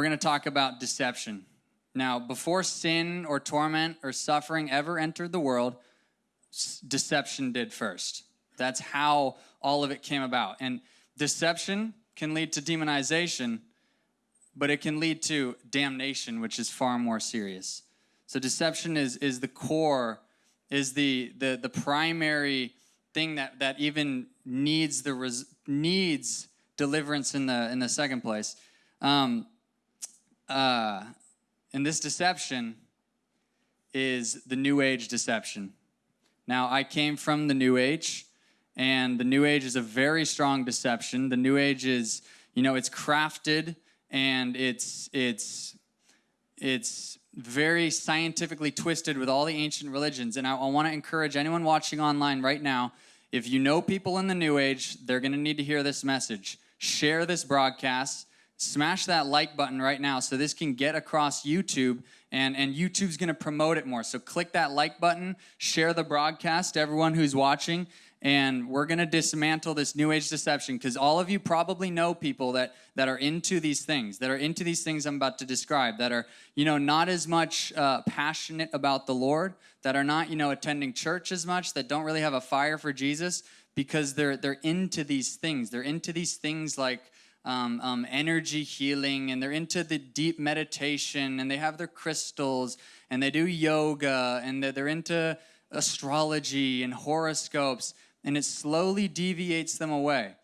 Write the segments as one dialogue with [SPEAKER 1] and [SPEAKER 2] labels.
[SPEAKER 1] we're going to talk about deception. Now, before sin or torment or suffering ever entered the world, deception did first. That's how all of it came about. And deception can lead to demonization, but it can lead to damnation, which is far more serious. So deception is, is the core, is the, the, the primary thing that, that even needs the res, needs deliverance in the in the second place. Um, uh, and this deception is the New Age deception. Now, I came from the New Age, and the New Age is a very strong deception. The New Age is, you know, it's crafted and it's it's it's very scientifically twisted with all the ancient religions. And I, I want to encourage anyone watching online right now if you know people in the New Age, they're going to need to hear this message. Share this broadcast. Smash that like button right now so this can get across YouTube and, and YouTube's going to promote it more. So click that like button, share the broadcast to everyone who's watching, and we're going to dismantle this new age deception because all of you probably know people that that are into these things that are into these things i'm about to describe that are you know not as much uh, passionate about the lord that are not you know attending church as much that don't really have a fire for jesus because they're they're into these things they're into these things like um, um, energy healing and they're into the deep meditation and they have their crystals and they do yoga and they're, they're into astrology and horoscopes and it slowly deviates them away.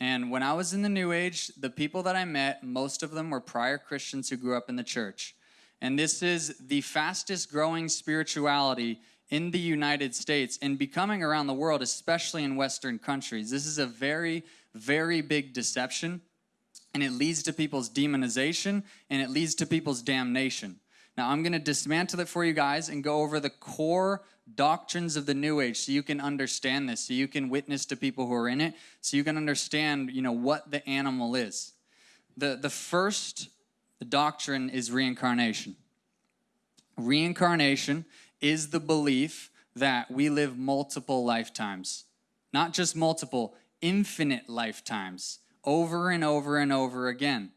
[SPEAKER 1] And when I was in the New Age, the people that I met, most of them were prior Christians who grew up in the church. And this is the fastest growing spirituality in the United States and becoming around the world, especially in Western countries. This is a very, very big deception, and it leads to people's demonization and it leads to people's damnation. Now, I'm going to dismantle it for you guys and go over the core doctrines of the new age so you can understand this so you can witness to people who are in it so you can understand you know what the animal is. The the first doctrine is reincarnation. Reincarnation is the belief that we live multiple lifetimes not just multiple infinite lifetimes over and over and over again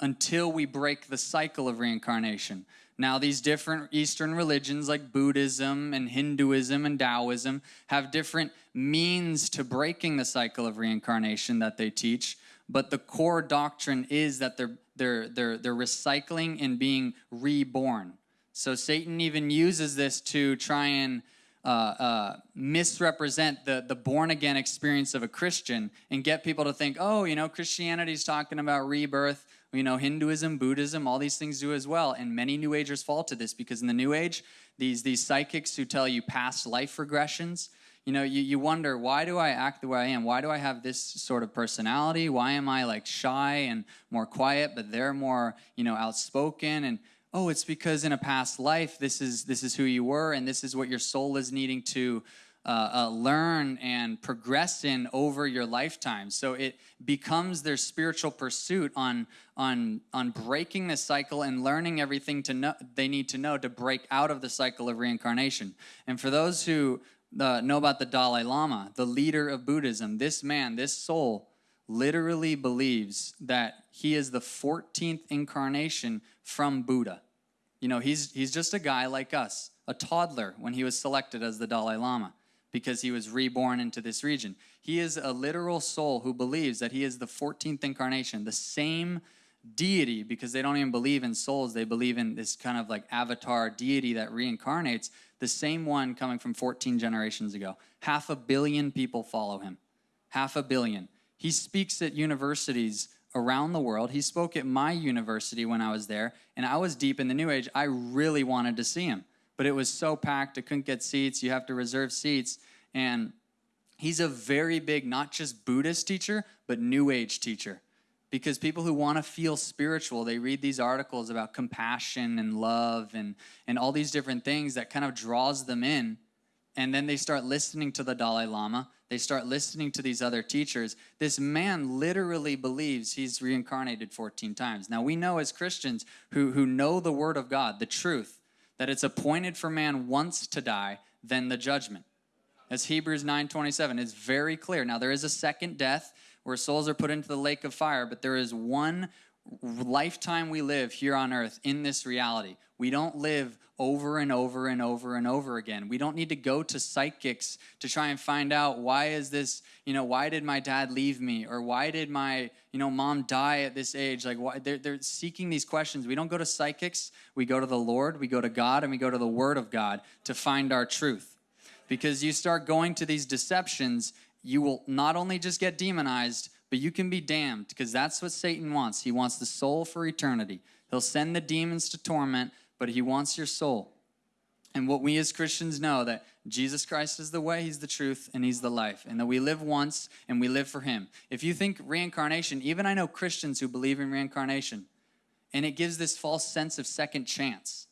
[SPEAKER 1] until we break the cycle of reincarnation now, these different Eastern religions like Buddhism and Hinduism and Taoism have different means to breaking the cycle of reincarnation that they teach, but the core doctrine is that they're, they're, they're, they're recycling and being reborn. So Satan even uses this to try and uh, uh, misrepresent the, the born again experience of a Christian and get people to think, oh, you know, Christianity's talking about rebirth you know, Hinduism, Buddhism, all these things do as well. And many New Agers fall to this because in the New Age, these, these psychics who tell you past life regressions, you know, you, you wonder, why do I act the way I am? Why do I have this sort of personality? Why am I like shy and more quiet, but they're more, you know, outspoken? And oh, it's because in a past life, this is, this is who you were and this is what your soul is needing to uh, uh, learn and progress in over your lifetime. So it becomes their spiritual pursuit on on on breaking the cycle and learning everything to know they need to know to break out of the cycle of reincarnation. And for those who uh, know about the Dalai Lama, the leader of Buddhism, this man, this soul, literally believes that he is the 14th incarnation from Buddha. You know, he's he's just a guy like us, a toddler when he was selected as the Dalai Lama because he was reborn into this region. He is a literal soul who believes that he is the 14th incarnation, the same deity, because they don't even believe in souls. They believe in this kind of like avatar deity that reincarnates, the same one coming from 14 generations ago. Half a billion people follow him. Half a billion. He speaks at universities around the world. He spoke at my university when I was there, and I was deep in the New Age. I really wanted to see him but it was so packed, I couldn't get seats. You have to reserve seats. And he's a very big, not just Buddhist teacher, but New Age teacher. Because people who want to feel spiritual, they read these articles about compassion and love and, and all these different things that kind of draws them in. And then they start listening to the Dalai Lama. They start listening to these other teachers. This man literally believes he's reincarnated 14 times. Now, we know as Christians who, who know the Word of God, the truth, that it's appointed for man once to die, then the judgment. As Hebrews 9:27 is very clear. Now there is a second death where souls are put into the lake of fire, but there is one lifetime we live here on earth in this reality. We don't live over and over and over and over again. We don't need to go to psychics to try and find out why is this, you know, why did my dad leave me or why did my, you know, mom die at this age? Like why they're, they're seeking these questions. We don't go to psychics. We go to the Lord, we go to God, and we go to the word of God to find our truth. Because you start going to these deceptions, you will not only just get demonized, but you can be damned because that's what Satan wants. He wants the soul for eternity. He'll send the demons to torment but he wants your soul. And what we as Christians know that Jesus Christ is the way, he's the truth, and he's the life, and that we live once and we live for him. If you think reincarnation, even I know Christians who believe in reincarnation, and it gives this false sense of second chance.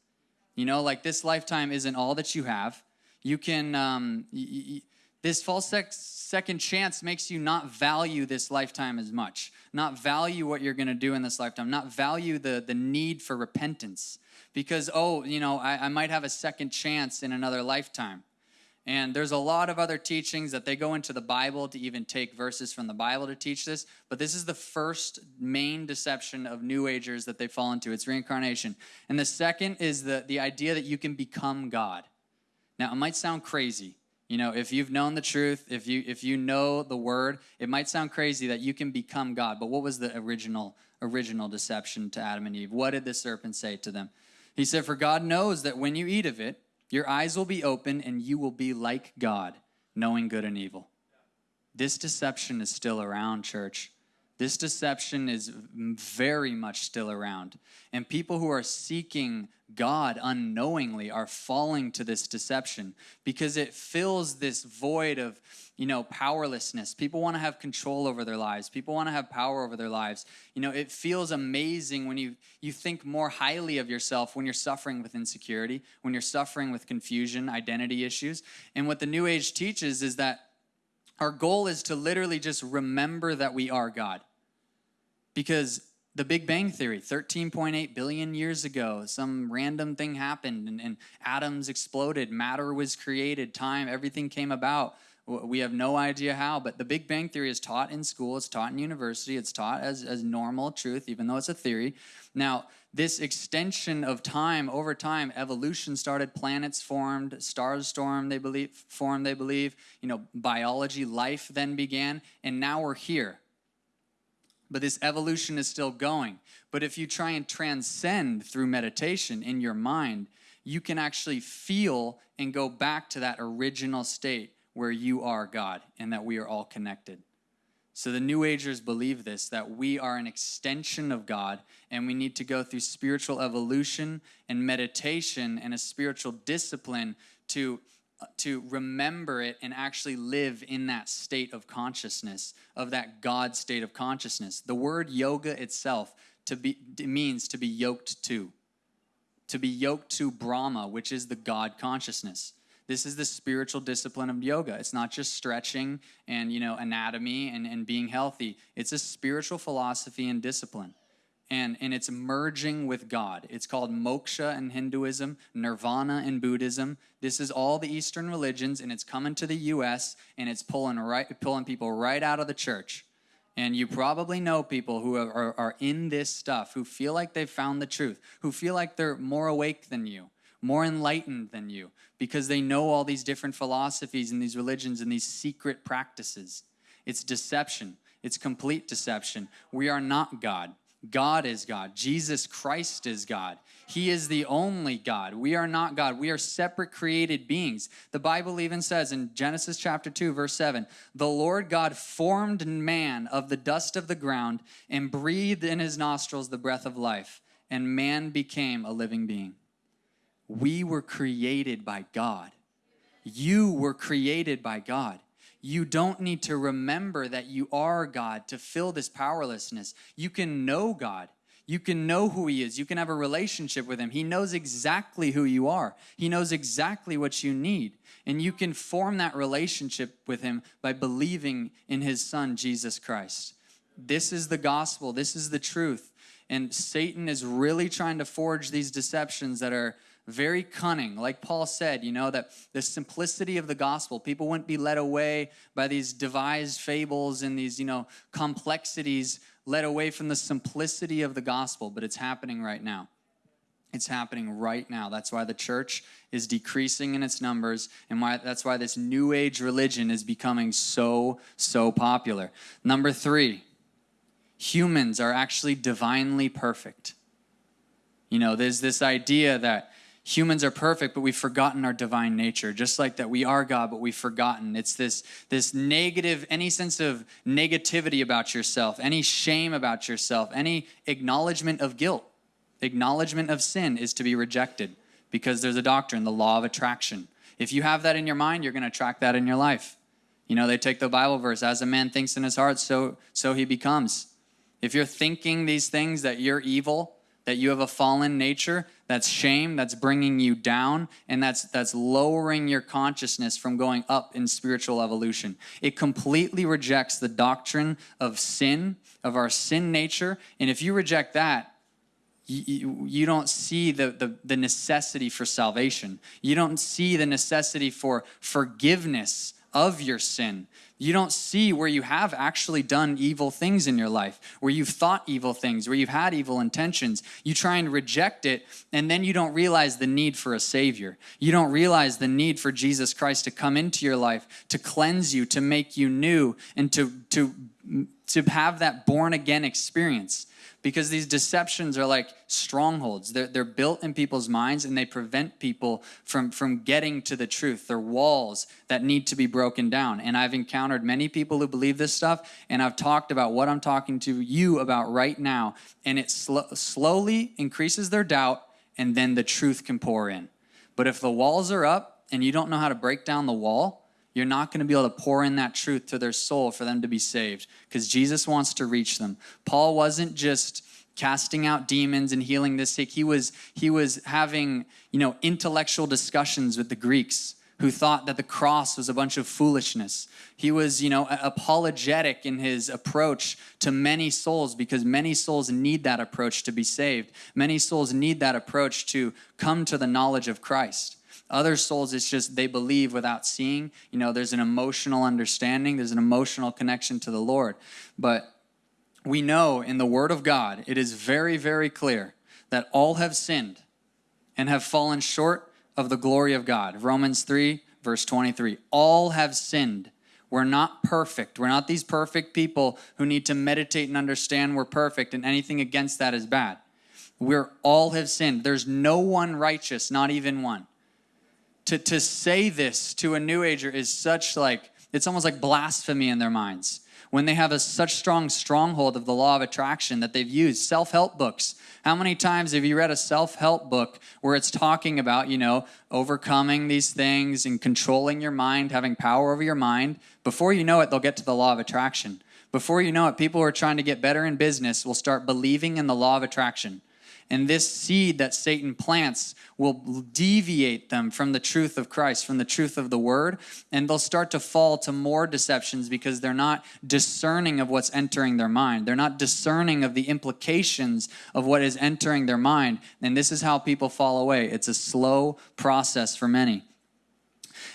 [SPEAKER 1] You know, like this lifetime isn't all that you have. You can, um, y- y- this false sec- second chance makes you not value this lifetime as much, not value what you're going to do in this lifetime, not value the, the need for repentance because, oh, you know, I, I might have a second chance in another lifetime. And there's a lot of other teachings that they go into the Bible to even take verses from the Bible to teach this. But this is the first main deception of New Agers that they fall into. It's reincarnation. And the second is the, the idea that you can become God. Now, it might sound crazy. You know, if you've known the truth, if you if you know the word, it might sound crazy that you can become God. But what was the original original deception to Adam and Eve? What did the serpent say to them? He said, For God knows that when you eat of it, your eyes will be open and you will be like God, knowing good and evil. This deception is still around, church. This deception is very much still around. And people who are seeking God unknowingly are falling to this deception because it fills this void of, you know, powerlessness. People want to have control over their lives. People want to have power over their lives. You know, it feels amazing when you you think more highly of yourself when you're suffering with insecurity, when you're suffering with confusion, identity issues. And what the new age teaches is that our goal is to literally just remember that we are God. Because the Big Bang Theory, 13.8 billion years ago, some random thing happened and, and, atoms exploded, matter was created, time, everything came about. We have no idea how, but the Big Bang Theory is taught in school, it's taught in university, it's taught as, as normal truth, even though it's a theory. Now, this extension of time over time, evolution started, planets formed, stars stormed, they believe, formed, they believe, you know, biology, life then began, and now we're here but this evolution is still going. But if you try and transcend through meditation in your mind, you can actually feel and go back to that original state where you are God and that we are all connected. So the New Agers believe this that we are an extension of God and we need to go through spiritual evolution and meditation and a spiritual discipline to to remember it and actually live in that state of consciousness, of that God state of consciousness. The word yoga itself to be, means to be yoked to, to be yoked to Brahma, which is the God consciousness. This is the spiritual discipline of yoga. It's not just stretching and you know anatomy and, and being healthy. It's a spiritual philosophy and discipline and, and it's merging with God. It's called moksha in Hinduism, nirvana in Buddhism. This is all the Eastern religions, and it's coming to the U.S. and it's pulling right, pulling people right out of the church. And you probably know people who are, are in this stuff, who feel like they've found the truth, who feel like they're more awake than you, more enlightened than you, because they know all these different philosophies and these religions and these secret practices. It's deception. It's complete deception. We are not God. God is God. Jesus Christ is God. He is the only God. We are not God. We are separate created beings. The Bible even says in Genesis chapter 2, verse 7 the Lord God formed man of the dust of the ground and breathed in his nostrils the breath of life, and man became a living being. We were created by God. You were created by God. You don't need to remember that you are God to fill this powerlessness. You can know God. You can know who He is. You can have a relationship with Him. He knows exactly who you are, He knows exactly what you need. And you can form that relationship with Him by believing in His Son, Jesus Christ. This is the gospel, this is the truth. And Satan is really trying to forge these deceptions that are very cunning. Like Paul said, you know, that the simplicity of the gospel, people wouldn't be led away by these devised fables and these, you know, complexities led away from the simplicity of the gospel, but it's happening right now. It's happening right now. That's why the church is decreasing in its numbers, and why that's why this new age religion is becoming so, so popular. Number three, humans are actually divinely perfect. You know, there's this idea that humans are perfect, but we've forgotten our divine nature. Just like that, we are God, but we've forgotten. It's this, this negative, any sense of negativity about yourself, any shame about yourself, any acknowledgement of guilt, acknowledgement of sin is to be rejected because there's a doctrine, the law of attraction. If you have that in your mind, you're going to attract that in your life. You know, they take the Bible verse, as a man thinks in his heart, so, so he becomes. If you're thinking these things that you're evil, that you have a fallen nature, that's shame, that's bringing you down, and that's that's lowering your consciousness from going up in spiritual evolution. It completely rejects the doctrine of sin, of our sin nature, and if you reject that, you, you, don't see the, the, the necessity for salvation. You don't see the necessity for forgiveness of your sin. You don't see where you have actually done evil things in your life, where you've thought evil things, where you've had evil intentions. You try and reject it, and then you don't realize the need for a Savior. You don't realize the need for Jesus Christ to come into your life, to cleanse you, to make you new, and to, to, to have that born again experience because these deceptions are like strongholds. They're, they're built in people's minds and they prevent people from, from getting to the truth. They're walls that need to be broken down. And I've encountered many people who believe this stuff, and I've talked about what I'm talking to you about right now. And it sl slowly increases their doubt, and then the truth can pour in. But if the walls are up and you don't know how to break down the wall, you're not going to be able to pour in that truth to their soul for them to be saved because Jesus wants to reach them. Paul wasn't just casting out demons and healing the sick. He was he was having, you know, intellectual discussions with the Greeks who thought that the cross was a bunch of foolishness. He was, you know, apologetic in his approach to many souls because many souls need that approach to be saved. Many souls need that approach to come to the knowledge of Christ. Other souls, it's just they believe without seeing. You know, there's an emotional understanding, there's an emotional connection to the Lord. But we know in the Word of God, it is very, very clear that all have sinned and have fallen short of the glory of God. Romans 3, verse 23. All have sinned. We're not perfect. We're not these perfect people who need to meditate and understand we're perfect, and anything against that is bad. We're all have sinned. There's no one righteous, not even one to, to say this to a new ager is such like, it's almost like blasphemy in their minds. When they have a such strong stronghold of the law of attraction that they've used, self-help books. How many times have you read a self-help book where it's talking about, you know, overcoming these things and controlling your mind, having power over your mind? Before you know it, they'll get to the law of attraction. Before you know it, people who are trying to get better in business will start believing in the law of attraction. And this seed that Satan plants will deviate them from the truth of Christ, from the truth of the word, and they'll start to fall to more deceptions because they're not discerning of what's entering their mind. They're not discerning of the implications of what is entering their mind. And this is how people fall away. It's a slow process for many.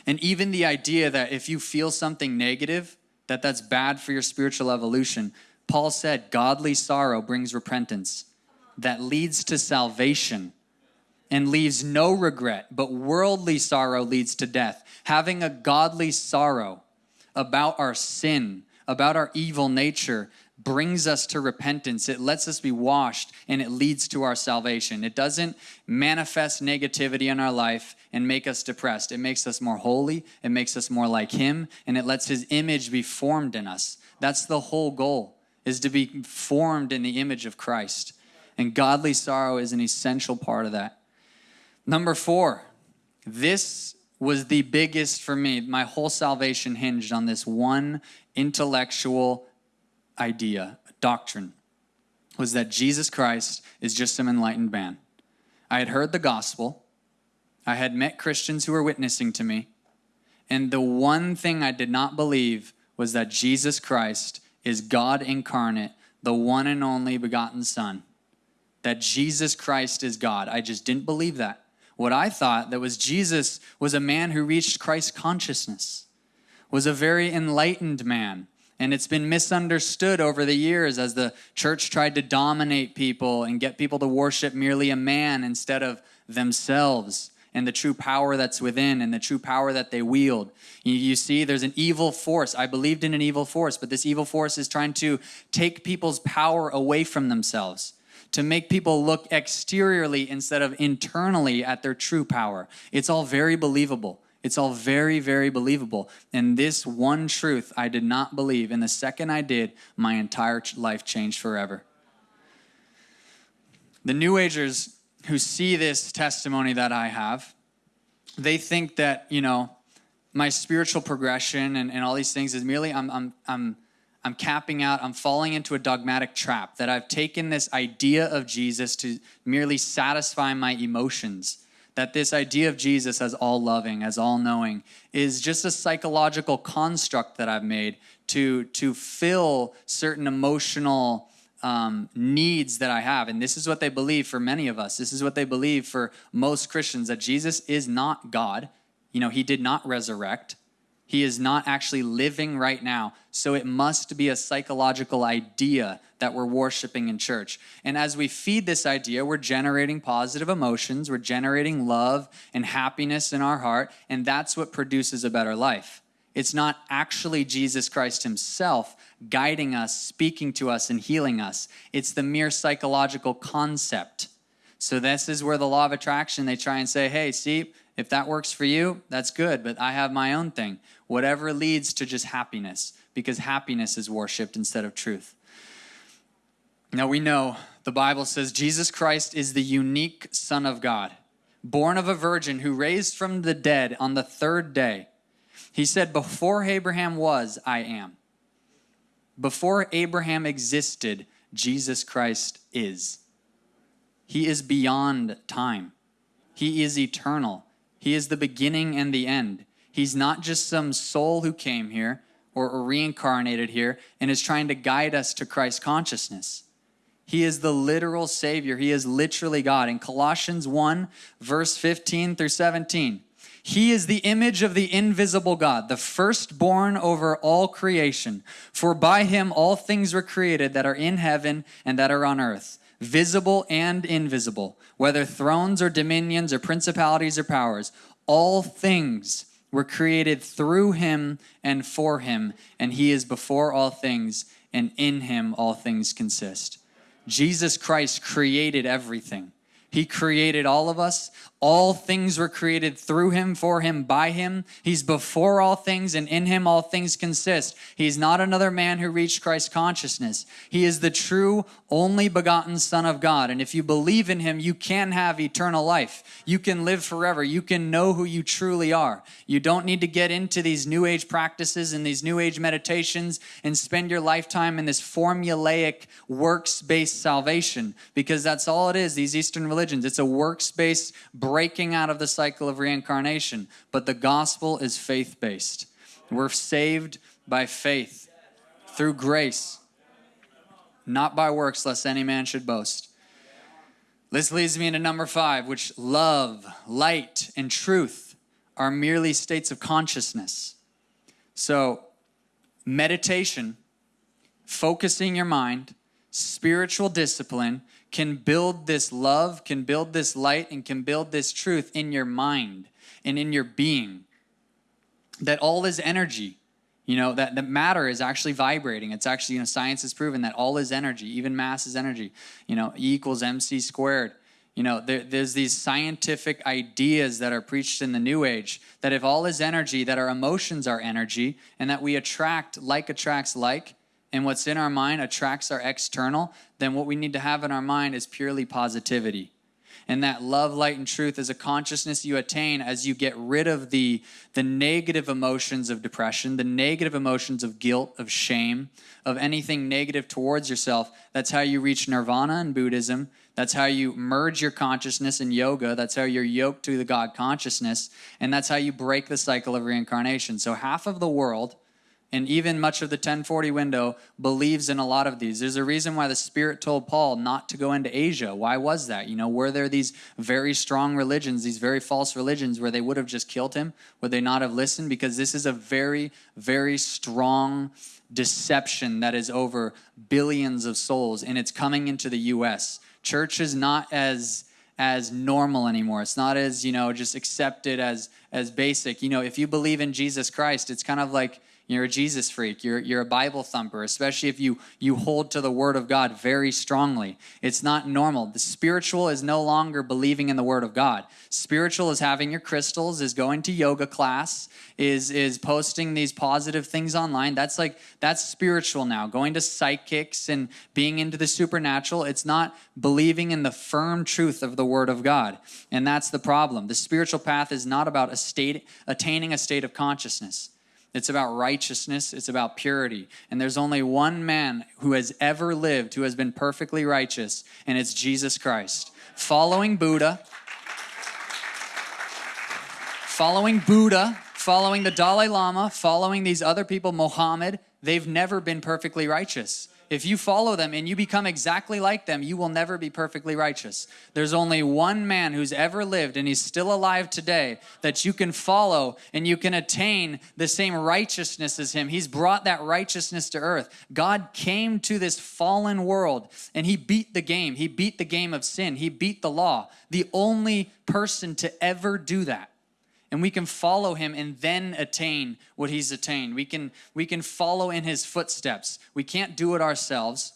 [SPEAKER 1] And even the idea that if you feel something negative, that that's bad for your spiritual evolution. Paul said, godly sorrow brings repentance that leads to salvation and leaves no regret, but worldly sorrow leads to death. Having a godly sorrow about our sin, about our evil nature, brings us to repentance. It lets us be washed and it leads to our salvation. It doesn't manifest negativity in our life and make us depressed. It makes us more holy, it makes us more like Him, and it lets His image be formed in us. That's the whole goal, is to be formed in the image of Christ. And godly sorrow is an essential part of that. Number four, this was the biggest for me. My whole salvation hinged on this one intellectual idea, doctrine, was that Jesus Christ is just some enlightened man. I had heard the gospel. I had met Christians who were witnessing to me. And the one thing I did not believe was that Jesus Christ is God incarnate, the one and only begotten Son that Jesus Christ is God. I just didn't believe that. What I thought that was Jesus was a man who reached Christ consciousness, was a very enlightened man, And it's been misunderstood over the years as the church tried to dominate people and get people to worship merely a man instead of themselves and the true power that's within and the true power that they wield. You, you, see, there's an evil force. I believed in an evil force, but this evil force is trying to take people's power away from themselves, to make people look exteriorly instead of internally at their true power. It's all very believable. It's all very, very believable. And this one truth I did not believe. And the second I did, my entire life changed forever. The New Agers who see this testimony that I have, they think that, you know, my spiritual progression and, and all these things is merely I'm, I'm, I'm, I'm capping out, I'm falling into a dogmatic trap, that I've taken this idea of Jesus to merely satisfy my emotions that this idea of Jesus as all loving, as all knowing, is just a psychological construct that I've made to, to fill certain emotional um, needs that I have. And this is what they believe for many of us. This is what they believe for most Christians that Jesus is not God. You know, he did not resurrect. He is not actually living right now. So it must be a psychological idea that we're worshiping in church. And as we feed this idea, we're generating positive emotions, we're generating love and happiness in our heart, and that's what produces a better life. It's not actually Jesus Christ Himself guiding us, speaking to us, and healing us. It's the mere psychological concept. So, this is where the law of attraction, they try and say, hey, see, if that works for you, that's good, but I have my own thing. Whatever leads to just happiness, because happiness is worshiped instead of truth. Now we know the Bible says Jesus Christ is the unique Son of God, born of a virgin who raised from the dead on the third day. He said, Before Abraham was, I am. Before Abraham existed, Jesus Christ is. He is beyond time. He is eternal. He is the beginning and the end. He's not just some soul who came here or, reincarnated here and is trying to guide us to Christ consciousness. He is the literal Savior. He is literally God. In Colossians 1, verse 15 through 17, He is the image of the invisible God, the firstborn over all creation. For by Him all things were created that are in heaven and that are on earth visible and invisible, whether thrones or dominions or principalities or powers, all things were created through him and for him, and he is before all things, and in him all things consist. Jesus Christ created everything. He created all of us. All things were created through him, for him, by him. He's before all things, and in him all things consist. He's not another man who reached Christ consciousness. He is the true, only begotten Son of God. And if you believe in him, you can have eternal life. You can live forever. You can know who you truly are. You don't need to get into these New Age practices and these New Age meditations and spend your lifetime in this formulaic, works based salvation, because that's all it is, these Eastern religions. It's a works based breaking out of the cycle of reincarnation, but the gospel is faith based. We're saved by faith through grace, not by works, lest any man should boast. This leads me into number five, which love, light, and truth are merely states of consciousness. So, meditation, focusing your mind, spiritual discipline, can build this love, can build this light, and can build this truth in your mind and in your being. That all is energy. You know, that the matter is actually vibrating. It's actually, you know, science has proven that all is energy, even mass is energy. You know, E equals MC squared. You know, there, there's these scientific ideas that are preached in the New Age that if all is energy, that our emotions are energy, and that we attract, like attracts like, and what's in our mind attracts our external, then what we need to have in our mind is purely positivity. And that love, light, and truth is a consciousness you attain as you get rid of the, the negative emotions of depression, the negative emotions of guilt, of shame, of anything negative towards yourself. That's how you reach nirvana in Buddhism. That's how you merge your consciousness in yoga. That's how you're yoked to the God consciousness. And that's how you break the cycle of reincarnation. So, half of the world and even much of the 1040 window believes in a lot of these. There's a reason why the Spirit told Paul not to go into Asia. Why was that? You know, were there these very strong religions, these very false religions, where they would have just killed him? Would they not have listened? Because this is a very, very strong deception that is over billions of souls and it's coming into the US. Church is not as as normal anymore. It's not as, you know, just accepted as as basic. You know, if you believe in Jesus Christ, it's kind of like you're a Jesus freak. You're, you're a Bible thumper, especially if you, you hold to the Word of God very strongly. It's not normal. The spiritual is no longer believing in the Word of God. Spiritual is having your crystals, is going to yoga class, is, is posting these positive things online. That's like, that's spiritual now. Going to psychics and being into the supernatural. It's not believing in the firm truth of the Word of God. And that's the problem. The spiritual path is not about a state, attaining a state of consciousness. It's about righteousness, it's about purity. And there's only one man who has ever lived who has been perfectly righteous, and it's Jesus Christ. Following Buddha, following Buddha, following the Dalai Lama, following these other people, Mohammed, they've never been perfectly righteous. If you follow them and you become exactly like them, you will never be perfectly righteous. There's only one man who's ever lived, and he's still alive today, that you can follow and you can attain the same righteousness as him. He's brought that righteousness to earth. God came to this fallen world and he beat the game. He beat the game of sin, he beat the law. The only person to ever do that and we can follow him and then attain what he's attained. We can, we can follow in his footsteps. We can't do it ourselves.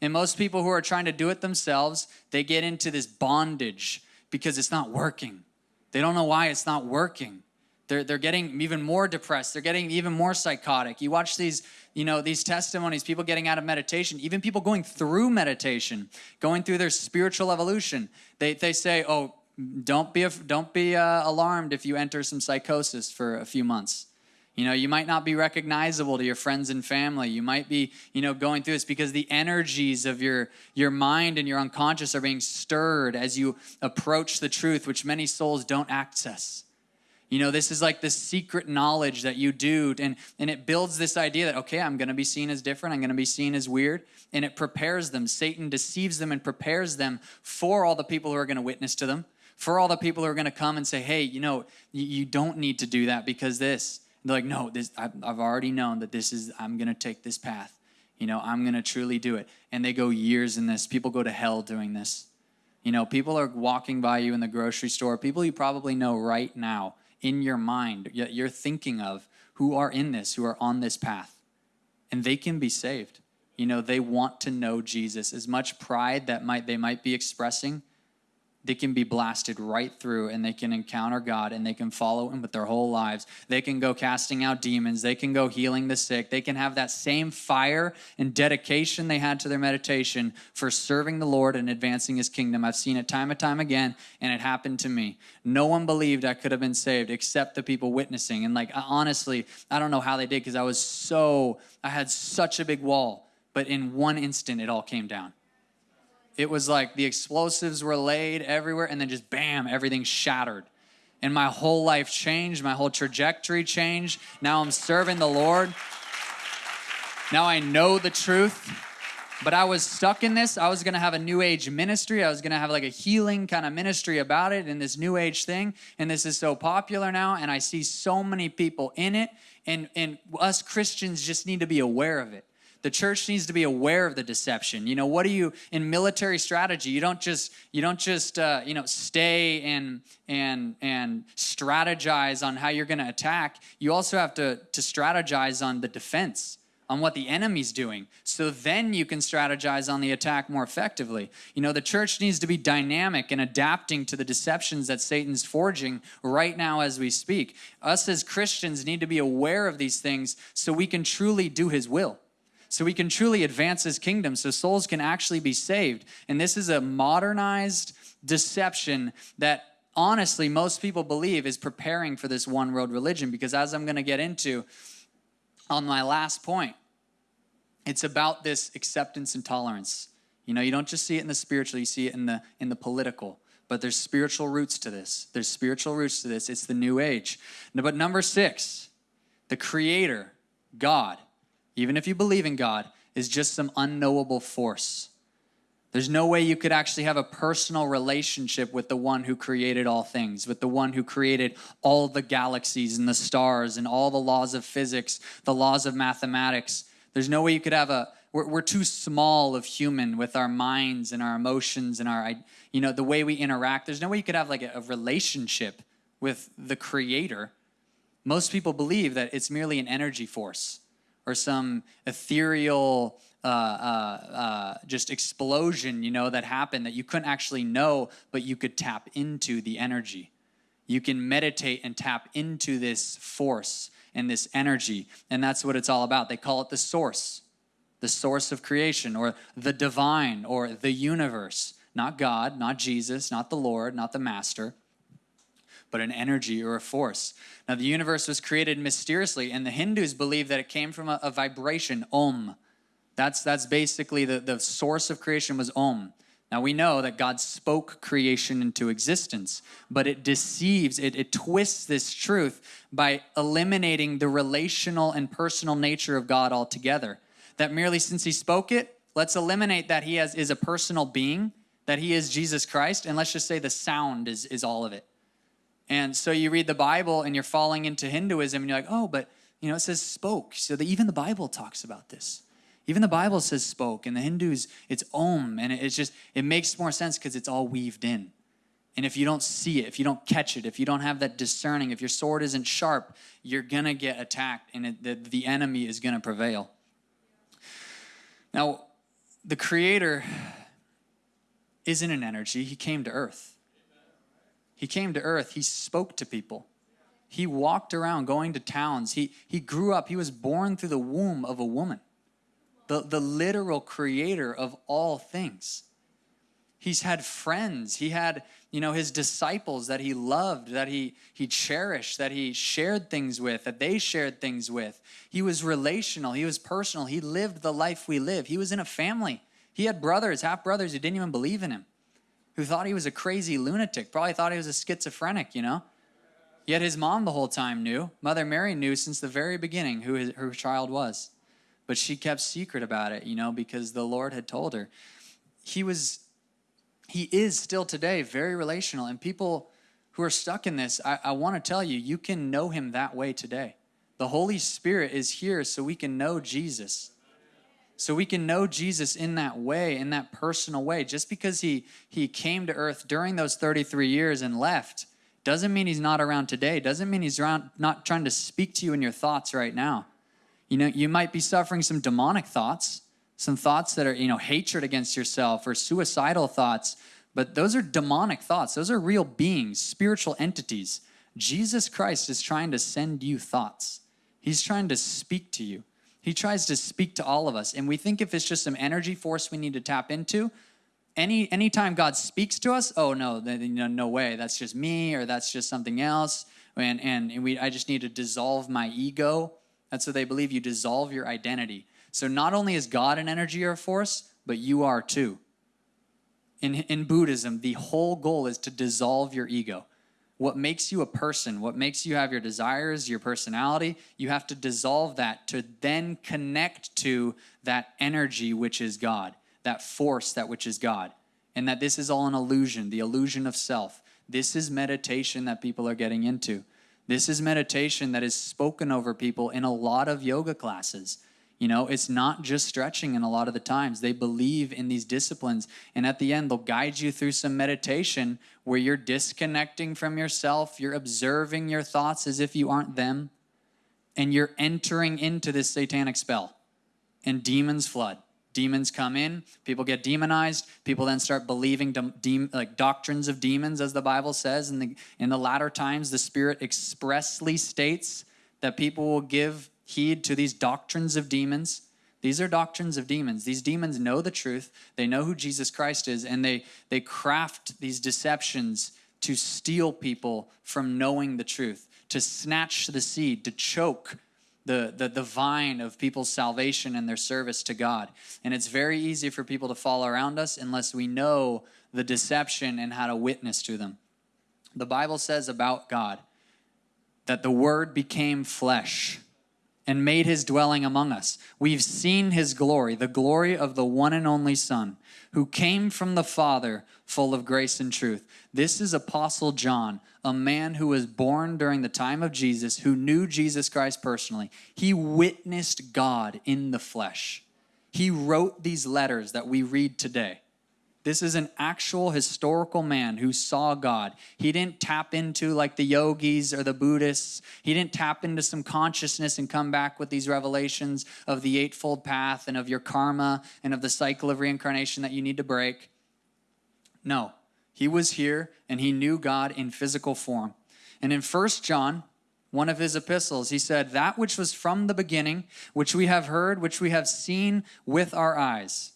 [SPEAKER 1] And most people who are trying to do it themselves, they get into this bondage because it's not working. They don't know why it's not working. They're, they're getting even more depressed. They're getting even more psychotic. You watch these, you know, these testimonies, people getting out of meditation, even people going through meditation, going through their spiritual evolution. They, they say, oh, don't be don't be uh, alarmed if you enter some psychosis for a few months. You know, you might not be recognizable to your friends and family. You might be, you know, going through this because the energies of your your mind and your unconscious are being stirred as you approach the truth, which many souls don't access. You know, this is like the secret knowledge that you do, and, and it builds this idea that, okay, I'm going to be seen as different, I'm going to be seen as weird, and it prepares them. Satan deceives them and prepares them for all the people who are going to witness to them for all the people who are going to come and say, hey, you know, you, you don't need to do that because this. And they're like, no, this, I've, I've already known that this is, I'm going to take this path. You know, I'm going to truly do it. And they go years in this. People go to hell doing this. You know, people are walking by you in the grocery store, people you probably know right now in your mind, you're thinking of who are in this, who are on this path. And they can be saved. You know, they want to know Jesus. As much pride that might they might be expressing, they can be blasted right through and they can encounter God and they can follow Him with their whole lives. They can go casting out demons. They can go healing the sick. They can have that same fire and dedication they had to their meditation for serving the Lord and advancing His kingdom. I've seen it time and time again, and it happened to me. No one believed I could have been saved except the people witnessing. And, like, honestly, I don't know how they did because I was so, I had such a big wall. But in one instant, it all came down. It was like the explosives were laid everywhere, and then just bam, everything shattered. And my whole life changed, my whole trajectory changed. Now I'm serving the Lord. Now I know the truth. But I was stuck in this. I was going to have a new age ministry. I was going to have like a healing kind of ministry about it and this new age thing. And this is so popular now. And I see so many people in it. And, and us Christians just need to be aware of it. The church needs to be aware of the deception. You know, what do you in military strategy? You don't just you don't just uh, you know stay and and and strategize on how you're going to attack. You also have to to strategize on the defense on what the enemy's doing. So then you can strategize on the attack more effectively. You know, the church needs to be dynamic and adapting to the deceptions that Satan's forging right now as we speak. Us as Christians need to be aware of these things so we can truly do his will so we can truly advance his kingdom so souls can actually be saved. And this is a modernized deception that honestly most people believe is preparing for this one world religion because as I'm going to get into on my last point, it's about this acceptance and tolerance. You know, you don't just see it in the spiritual, you see it in the in the political. But there's spiritual roots to this. There's spiritual roots to this. It's the new age. But number 6, the creator, God, even if you believe in God, is just some unknowable force. There's no way you could actually have a personal relationship with the one who created all things, with the one who created all the galaxies and the stars and all the laws of physics, the laws of mathematics. There's no way you could have a, we're, we're too small of human with our minds and our emotions and our, you know, the way we interact. There's no way you could have like a, a relationship with the creator. Most people believe that it's merely an energy force or some ethereal uh, uh, uh, just explosion, you know, that happened that you couldn't actually know, but you could tap into the energy. You can meditate and tap into this force and this energy, and that's what it's all about. They call it the source, the source of creation, or the divine, or the universe. Not God, not Jesus, not the Lord, not the Master, but an energy or a force. Now, the universe was created mysteriously, and the Hindus believe that it came from a, a vibration, Om. That's, that's basically the, the source of creation was Om. Now we know that God spoke creation into existence, but it deceives, it, it twists this truth by eliminating the relational and personal nature of God altogether. That merely since he spoke it, let's eliminate that he has, is a personal being, that he is Jesus Christ, and let's just say the sound is, is all of it. And so you read the Bible and you're falling into Hinduism and you're like, oh, but you know, it says spoke. So the, even the Bible talks about this. Even the Bible says spoke, and the Hindus, it's om, and it's just, it makes more sense because it's all weaved in. And if you don't see it, if you don't catch it, if you don't have that discerning, if your sword isn't sharp, you're gonna get attacked and it, the, the enemy is gonna prevail. Now, the Creator isn't an energy, He came to earth. He came to earth, He spoke to people. He walked around going to towns. He, he grew up, he was born through the womb of a woman the, the literal creator of all things. He's had friends. He had, you know, his disciples that he loved, that he, he cherished, that he shared things with, that they shared things with. He was relational. He was personal. He lived the life we live. He was in a family. He had brothers, half brothers who didn't even believe in him, who thought he was a crazy lunatic, probably thought he was a schizophrenic, you know? Yet his mom the whole time knew. Mother Mary knew since the very beginning who his, her child was but she kept secret about it, you know, because the Lord had told her. He was, he is still today very relational. And people who are stuck in this, I, I want to tell you, you can know him that way today. The Holy Spirit is here so we can know Jesus. So we can know Jesus in that way, in that personal way. Just because he, he came to earth during those 33 years and left doesn't mean he's not around today. Doesn't mean he's around, not trying to speak to you in your thoughts right now. You know, you might be suffering some demonic thoughts, some thoughts that are, you know, hatred against yourself or suicidal thoughts, but those are demonic thoughts. Those are real beings, spiritual entities. Jesus Christ is trying to send you thoughts. He's trying to speak to you. He tries to speak to all of us. And we think if it's just some energy force we need to tap into, any anytime God speaks to us, oh no, no, no way, that's just me or that's just something else. And, and we, I just need to dissolve my ego and so they believe you dissolve your identity. So not only is God an energy or a force, but you are too. In, in Buddhism, the whole goal is to dissolve your ego. What makes you a person, what makes you have your desires, your personality, you have to dissolve that to then connect to that energy which is God, that force that which is God. And that this is all an illusion, the illusion of self. This is meditation that people are getting into. This is meditation that is spoken over people in a lot of yoga classes. You know, it's not just stretching in a lot of the times. They believe in these disciplines. And at the end, they'll guide you through some meditation where you're disconnecting from yourself, you're observing your thoughts as if you aren't them, and you're entering into this satanic spell. And demons flood demons come in, people get demonized, people then start believing de- like doctrines of demons, as the Bible says. In the, in the latter times, the Spirit expressly states that people will give heed to these doctrines of demons. These are doctrines of demons. These demons know the truth, they know who Jesus Christ is, and they, they craft these deceptions to steal people from knowing the truth, to snatch the seed, to choke the, the, the vine of people's salvation and their service to God. And it's very easy for people to fall around us unless we know the deception and how to witness to them. The Bible says about God that the Word became flesh and made his dwelling among us. We've seen his glory, the glory of the one and only Son, who came from the Father, full of grace and truth. This is Apostle John, a man who was born during the time of Jesus, who knew Jesus Christ personally. He witnessed God in the flesh. He wrote these letters that we read today. This is an actual historical man who saw God. He didn't tap into like the yogis or the Buddhists. He didn't tap into some consciousness and come back with these revelations of the eightfold path and of your karma and of the cycle of reincarnation that you need to break. No, he was here and he knew God in physical form. And in First John, one of his epistles, he said, That which was from the beginning, which we have heard, which we have seen with our eyes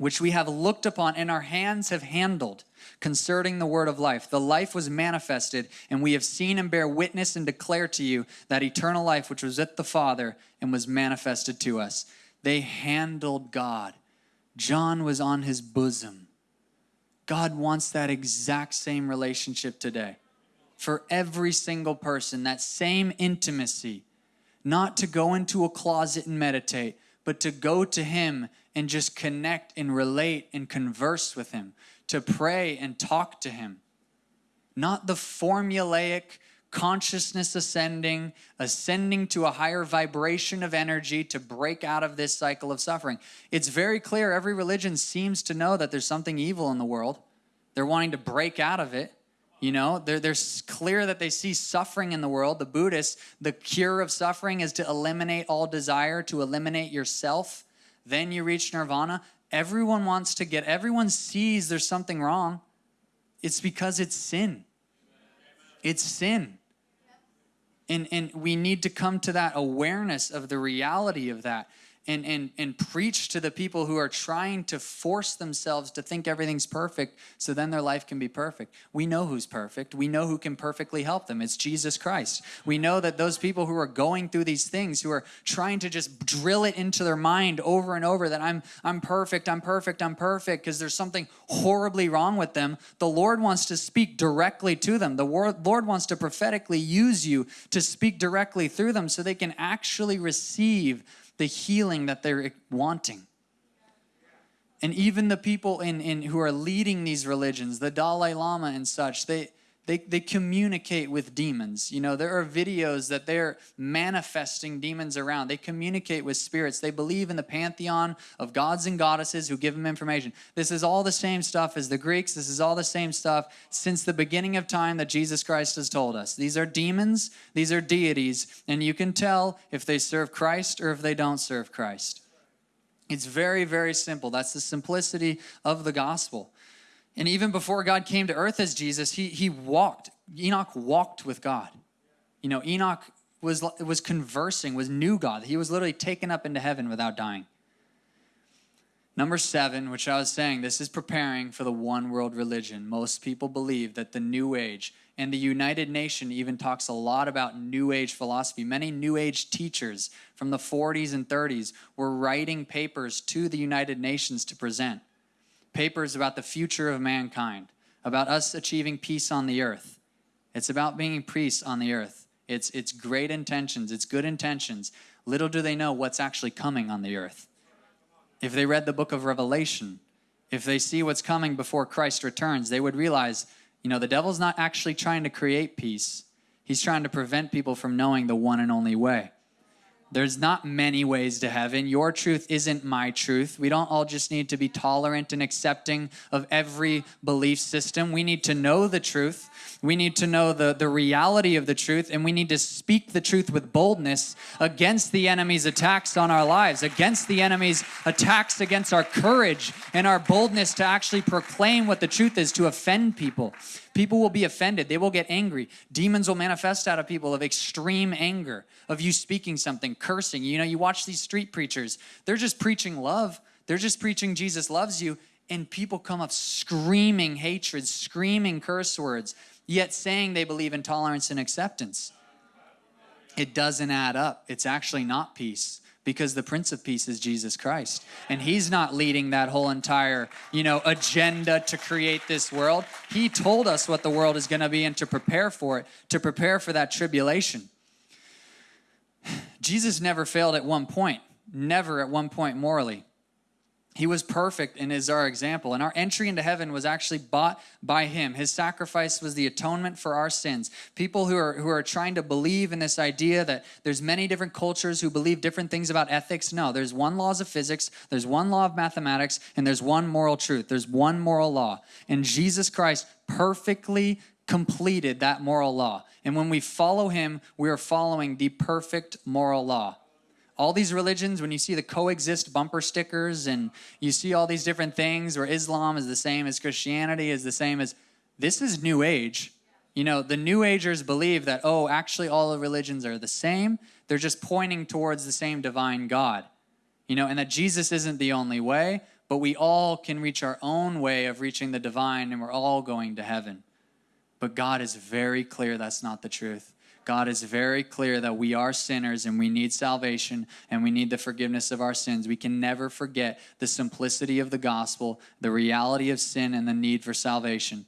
[SPEAKER 1] which we have looked upon and our hands have handled concerning the word of life. The life was manifested, and we have seen and bear witness and declare to you that eternal life which was at the Father and was manifested to us. They handled God. John was on his bosom. God wants that exact same relationship today. For every single person, that same intimacy, not to go into a closet and meditate, but to go to Him and just connect and relate and converse with Him, to pray and talk to Him. Not the formulaic consciousness ascending, ascending to a higher vibration of energy to break out of this cycle of suffering. It's very clear every religion seems to know that there's something evil in the world. They're wanting to break out of it. You know, they're, they're clear that they see suffering in the world. The Buddhists, the cure of suffering is to eliminate all desire, to eliminate yourself then you reach nirvana. Everyone wants to get, everyone sees there's something wrong. It's because it's sin. It's sin. And, and we need to come to that awareness of the reality of that and, and, and preach to the people who are trying to force themselves to think everything's perfect so then their life can be perfect. We know who's perfect. We know who can perfectly help them. It's Jesus Christ. We know that those people who are going through these things, who are trying to just drill it into their mind over and over that I'm, I'm perfect, I'm perfect, I'm perfect, because there's something horribly wrong with them, the Lord wants to speak directly to them. The Lord wants to prophetically use you to speak directly through them so they can actually receive the healing that they're wanting. And even the people in, in who are leading these religions, the Dalai Lama and such, they, they, they communicate with demons. You know, there are videos that they're manifesting demons around. They communicate with spirits. They believe in the pantheon of gods and goddesses who give them information. This is all the same stuff as the Greeks. This is all the same stuff since the beginning of time that Jesus Christ has told us. These are demons, these are deities, and you can tell if they serve Christ or if they don't serve Christ. It's very, very simple. That's the simplicity of the gospel. And even before God came to earth as Jesus, he, he walked. Enoch walked with God. You know, Enoch was, was conversing, was knew God. He was literally taken up into heaven without dying. Number seven, which I was saying, this is preparing for the one world religion. Most people believe that the New Age and the United Nation even talks a lot about New Age philosophy. Many New Age teachers from the 40s and 30s were writing papers to the United Nations to present papers about the future of mankind, about us achieving peace on the earth. It's about being priests on the earth. It's, it's great intentions, it's good intentions. Little do they know what's actually coming on the earth. If they read the book of Revelation, if they see what's coming before Christ returns, they would realize, you know, the devil's not actually trying to create peace. He's trying to prevent people from knowing the one and only way. There's not many ways to heaven. Your truth isn't my truth. We don't all just need to be tolerant and accepting of every belief system. We need to know the truth. We need to know the, the reality of the truth, and we need to speak the truth with boldness against the enemy's attacks on our lives, against the enemy's attacks against our courage and our boldness to actually proclaim what the truth is, to offend people. People will be offended. They will get angry. Demons will manifest out of people of extreme anger, of you speaking something, cursing. You know, you watch these street preachers, they're just preaching love. They're just preaching Jesus loves you. And people come up screaming hatred, screaming curse words, yet saying they believe in tolerance and acceptance. It doesn't add up. It's actually not peace because the prince of peace is jesus christ and he's not leading that whole entire you know agenda to create this world he told us what the world is going to be and to prepare for it to prepare for that tribulation Jesus never failed at one point, never at one point morally. He was perfect and is our example. And our entry into heaven was actually bought by him. His sacrifice was the atonement for our sins. People who are who are trying to believe in this idea that there's many different cultures who believe different things about ethics. No, there's one laws of physics, there's one law of mathematics, and there's one moral truth. There's one moral law. And Jesus Christ perfectly completed that moral law. And when we follow him, we are following the perfect moral law all these religions, when you see the coexist bumper stickers and you see all these different things where Islam is the same as Christianity, is the same as this is New Age. You know, the New Agers believe that, oh, actually all the religions are the same. They're just pointing towards the same divine God. You know, and that Jesus isn't the only way, but we all can reach our own way of reaching the divine and we're all going to heaven. But God is very clear that's not the truth. God is very clear that we are sinners and we need salvation and we need the forgiveness of our sins. We can never forget the simplicity of the gospel, the reality of sin, and the need for salvation.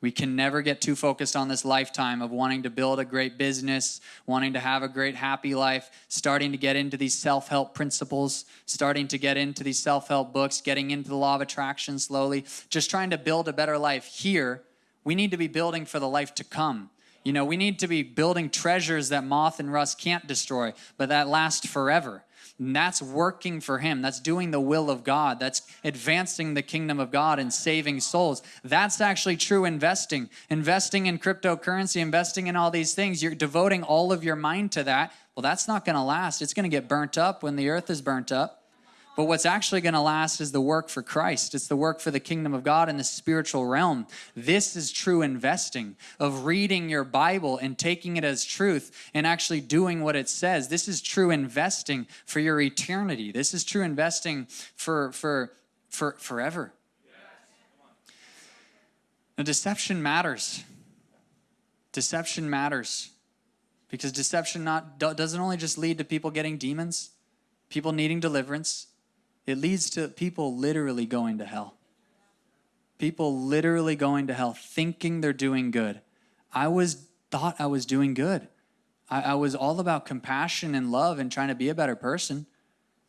[SPEAKER 1] We can never get too focused on this lifetime of wanting to build a great business, wanting to have a great happy life, starting to get into these self help principles, starting to get into these self help books, getting into the law of attraction slowly, just trying to build a better life here. We need to be building for the life to come. You know, we need to be building treasures that moth and rust can't destroy, but that last forever. And that's working for Him. That's doing the will of God. That's advancing the kingdom of God and saving souls. That's actually true investing. Investing in cryptocurrency, investing in all these things, you're devoting all of your mind to that. Well, that's not going to last. It's going to get burnt up when the earth is burnt up. But what's actually going to last is the work for Christ. It's the work for the kingdom of God in the spiritual realm. This is true investing of reading your Bible and taking it as truth and actually doing what it says. This is true investing for your eternity. This is true investing for for for forever. Now, deception matters. Deception matters because deception not doesn't only just lead to people getting demons, people needing deliverance it leads to people literally going to hell. People literally going to hell thinking they're doing good. I was thought I was doing good. I, I was all about compassion and love and trying to be a better person.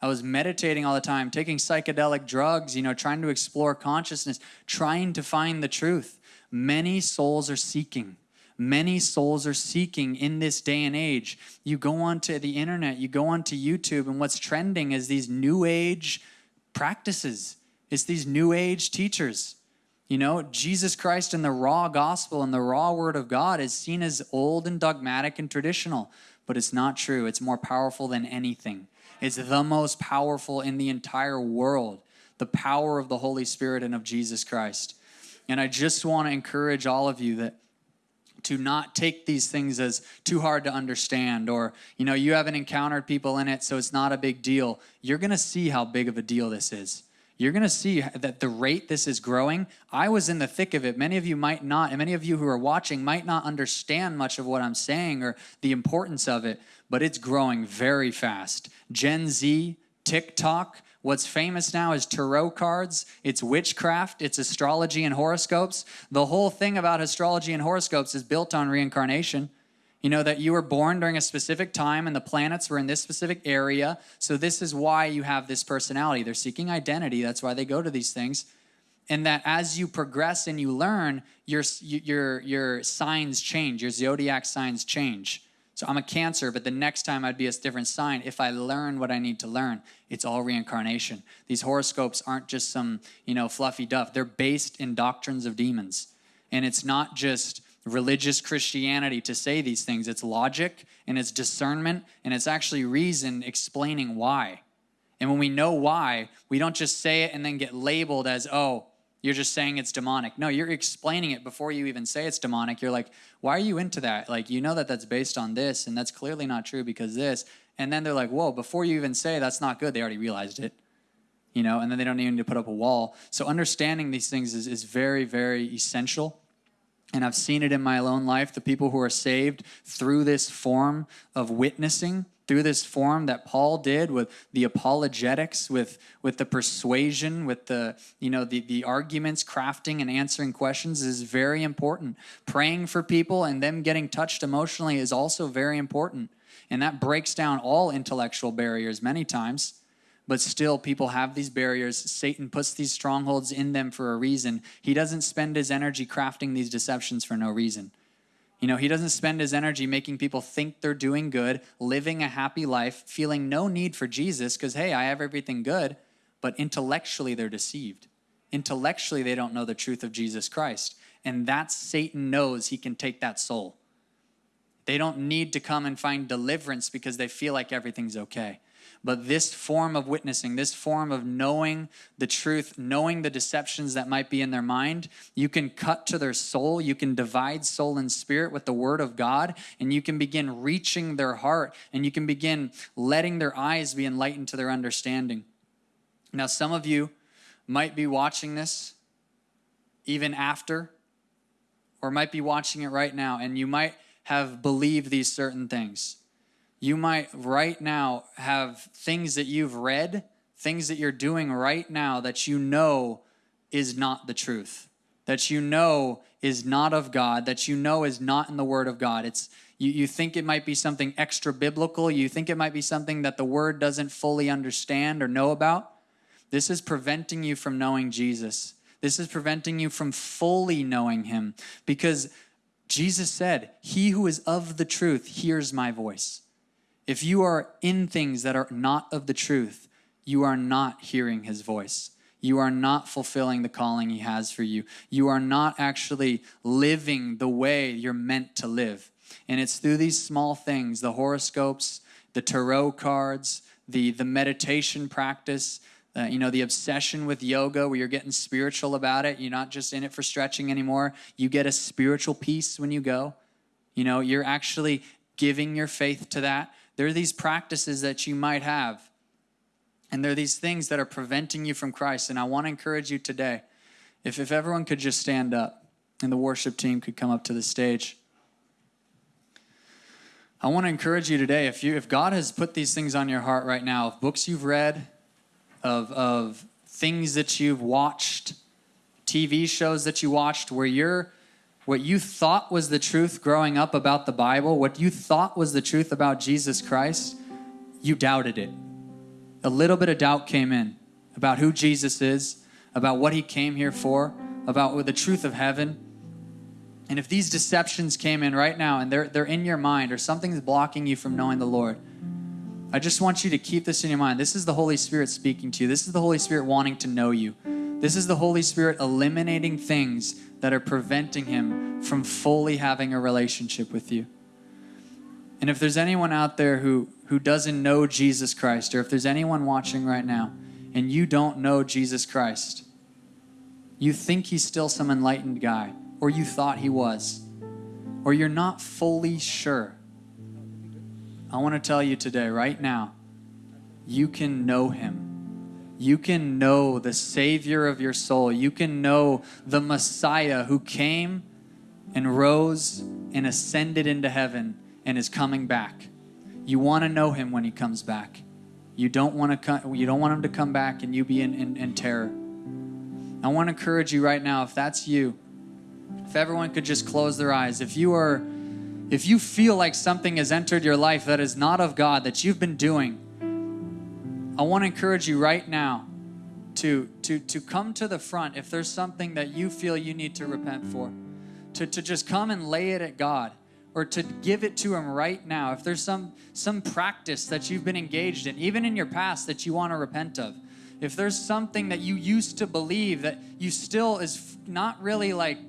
[SPEAKER 1] I was meditating all the time, taking psychedelic drugs, you know, trying to explore consciousness, trying to find the truth. Many souls are seeking. Many souls are seeking in this day and age. You go onto the internet, you go onto YouTube, and what's trending is these new age practices. It's these new age teachers. You know, Jesus Christ and the raw gospel and the raw word of God is seen as old and dogmatic and traditional, but it's not true. It's more powerful than anything. It's the most powerful in the entire world, the power of the Holy Spirit and of Jesus Christ. And I just want to encourage all of you that to not take these things as too hard to understand or you know you haven't encountered people in it so it's not a big deal. You're going to see how big of a deal this is. You're going to see that the rate this is growing. I was in the thick of it. Many of you might not and many of you who are watching might not understand much of what i'm saying or the importance of it but it's growing very fast. Gen z tiktok What's famous now is tarot cards, it's witchcraft, it's astrology and horoscopes. The whole thing about astrology and horoscopes is built on reincarnation. You know, that you were born during a specific time and the planets were in this specific area. So, this is why you have this personality. They're seeking identity. That's why they go to these things. And that as you progress and you learn, your, your, your signs change, your zodiac signs change. So I'm a Cancer, but the next time I'd be a different sign if I learn what I need to learn. It's all reincarnation. These horoscopes aren't just some, you know, fluffy duff. They're based in doctrines of demons. And it's not just religious Christianity to say these things. It's logic and it's discernment and it's actually reason explaining why. And when we know why, we don't just say it and then get labeled as, oh, you're just saying it's demonic. No, you're explaining it before you even say it's demonic. You're like, why are you into that? Like, you know that that's based on this, and that's clearly not true because this. And then they're like, whoa, before you even say that's not good, they already realized it. You know, and then they don't even need to put up a wall. So understanding these things is, is very, very essential. And I've seen it in my own life. The people who are saved through this form of witnessing through this form that Paul did with the apologetics, with, with the persuasion, with the, you know, the, the arguments, crafting and answering questions is very important. Praying for people and them getting touched emotionally is also very important. And that breaks down all intellectual barriers many times. But still, people have these barriers. Satan puts these strongholds in them for a reason. He doesn't spend his energy crafting these deceptions for no reason. You know, he doesn't spend his energy making people think they're doing good, living a happy life, feeling no need for Jesus because, hey, I have everything good. But intellectually, they're deceived. Intellectually, they don't know the truth of Jesus Christ. And that Satan knows he can take that soul. They don't need to come and find deliverance because they feel like everything's okay. But this form of witnessing, this form of knowing the truth, knowing the deceptions that might be in their mind, you can cut to their soul. You can divide soul and spirit with the word of God, and you can begin reaching their heart, and you can begin letting their eyes be enlightened to their understanding. Now, some of you might be watching this even after, or might be watching it right now, and you might have believed these certain things. You might right now have things that you've read, things that you're doing right now that you know is not the truth, that you know is not of God, that you know is not in the Word of God. It's you, you think it might be something extra biblical, you think it might be something that the Word doesn't fully understand or know about. This is preventing you from knowing Jesus. This is preventing you from fully knowing Him because Jesus said, He who is of the truth hears my voice. If you are in things that are not of the truth, you are not hearing his voice. You are not fulfilling the calling he has for you. You are not actually living the way you're meant to live. And it's through these small things the horoscopes, the tarot cards, the, the meditation practice, uh, you know, the obsession with yoga where you're getting spiritual about it. You're not just in it for stretching anymore. You get a spiritual peace when you go. You know, you're actually giving your faith to that. There are these practices that you might have, and there are these things that are preventing you from Christ. And I want to encourage you today if, if everyone could just stand up and the worship team could come up to the stage. I want to encourage you today if you if God has put these things on your heart right now, of books you've read, of of things that you've watched, TV shows that you watched where you're what you thought was the truth growing up about the Bible, what you thought was the truth about Jesus Christ, you doubted it. A little bit of doubt came in about who Jesus is, about what he came here for, about the truth of heaven. And if these deceptions came in right now and they're, they're in your mind or something's blocking you from knowing the Lord, I just want you to keep this in your mind. This is the Holy Spirit speaking to you. This is the Holy Spirit wanting to know you. This is the Holy Spirit eliminating things that are preventing him from fully having a relationship with you. And if there's anyone out there who, who doesn't know Jesus Christ, or if there's anyone watching right now and you don't know Jesus Christ, you think he's still some enlightened guy, or you thought he was, or you're not fully sure, I want to tell you today, right now, you can know him you can know the Savior of your soul. You can know the Messiah who came and rose and ascended into heaven and is coming back. You want to know him when he comes back. You don't want to come, you don't want him to come back and you be in, in, in terror. I want to encourage you right now, if that's you, if everyone could just close their eyes, if you are if you feel like something has entered your life that is not of God, that you've been doing, I want to encourage you right now to, to, to come to the front if there's something that you feel you need to repent for, to, to just come and lay it at God or to give it to him right now. If there's some, some practice that you've been engaged in, even in your past that you want to repent of, if there's something that you used to believe that you still is not really like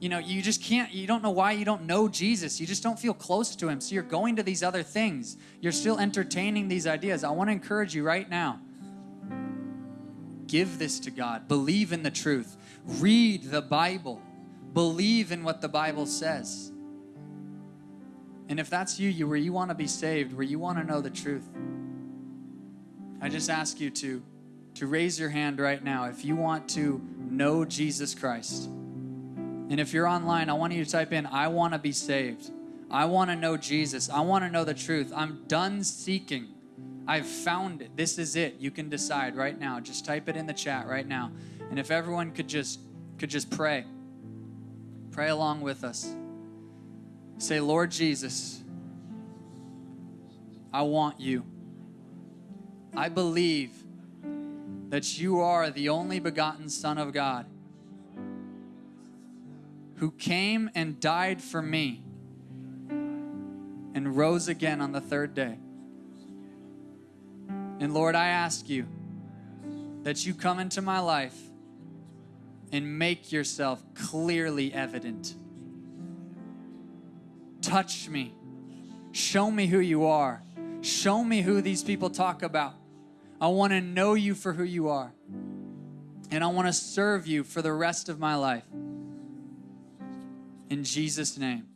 [SPEAKER 1] you know, you just can't, you don't know why you don't know Jesus. You just don't feel close to him. So you're going to these other things. You're still entertaining these ideas. I want to encourage you right now. Give this to God. Believe in the truth. Read the Bible. Believe in what the Bible says. And if that's you, you where you want to be saved, where you want to know the truth, I just ask you to to raise your hand right now if you want to know Jesus Christ. And if you're online, I want you to type in, I want to be saved. I want to know Jesus. I want to know the truth. I'm done seeking. I've found it. This is it. You can decide right now. Just type it in the chat right now. And if everyone could just could just pray. Pray along with us. Say, "Lord Jesus, I want you. I believe that you are the only begotten Son of God who came and died for me and rose again on the third day. And Lord, I ask you that you come into my life and make yourself clearly evident. Touch me. Show me who you are. Show me who these people talk about. I want to know you for who you are. And I want to serve you for the rest of my life. In Jesus' name.